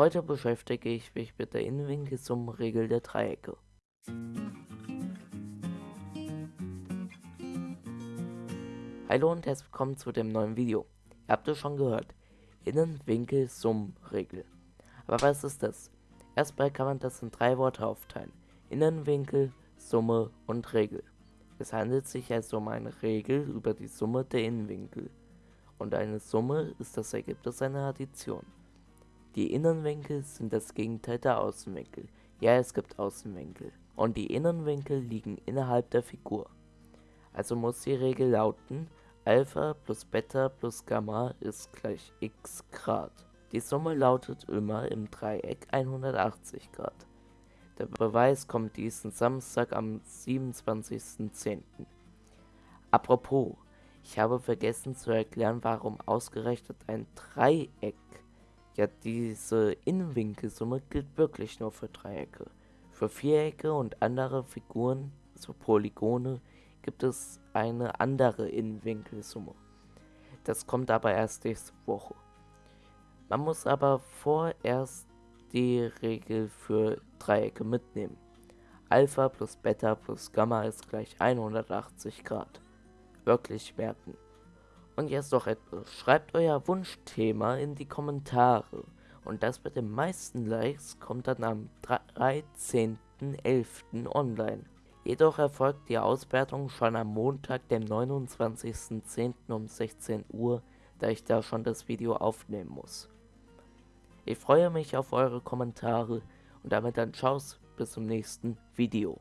Heute beschäftige ich mich mit der Innenwinkelsummenregel der Dreiecke. Hallo und herzlich willkommen zu dem neuen Video. Ihr habt es schon gehört, Innenwinkelsummenregel. Aber was ist das? Erstmal kann man das in drei Worte aufteilen. Innenwinkel, Summe und Regel. Es handelt sich also um eine Regel über die Summe der Innenwinkel. Und eine Summe ist das Ergebnis einer Addition. Die Innenwinkel sind das Gegenteil der Außenwinkel. Ja, es gibt Außenwinkel. Und die Innenwinkel liegen innerhalb der Figur. Also muss die Regel lauten, Alpha plus Beta plus Gamma ist gleich x Grad. Die Summe lautet immer im Dreieck 180 Grad. Der Beweis kommt diesen Samstag am 27.10. Apropos, ich habe vergessen zu erklären, warum ausgerechnet ein Dreieck ja, diese Innenwinkelsumme gilt wirklich nur für Dreiecke. Für Vierecke und andere Figuren, also Polygone, gibt es eine andere Innenwinkelsumme. Das kommt aber erst nächste Woche. Man muss aber vorerst die Regel für Dreiecke mitnehmen. Alpha plus Beta plus Gamma ist gleich 180 Grad. Wirklich merken. Und jetzt noch etwas. Schreibt euer Wunschthema in die Kommentare. Und das mit den meisten Likes kommt dann am 13.11. online. Jedoch erfolgt die Auswertung schon am Montag, dem 29.10. um 16 Uhr, da ich da schon das Video aufnehmen muss. Ich freue mich auf eure Kommentare und damit dann Tschau's bis zum nächsten Video.